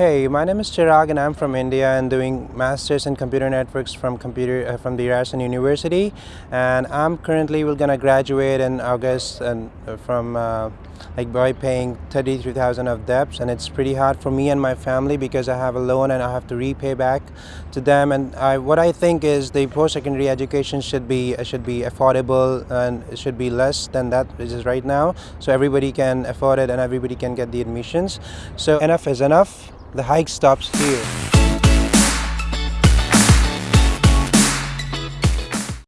Hey, my name is Chirag and I'm from India and doing masters in computer networks from computer uh, from the Ryerson University. And I'm currently we're gonna graduate in August and uh, from uh, like by paying 33,000 of debts. And it's pretty hard for me and my family because I have a loan and I have to repay back to them. And I, what I think is the post-secondary education should be uh, should be affordable and should be less than that which is right now. So everybody can afford it and everybody can get the admissions. So enough is enough the hike stops here.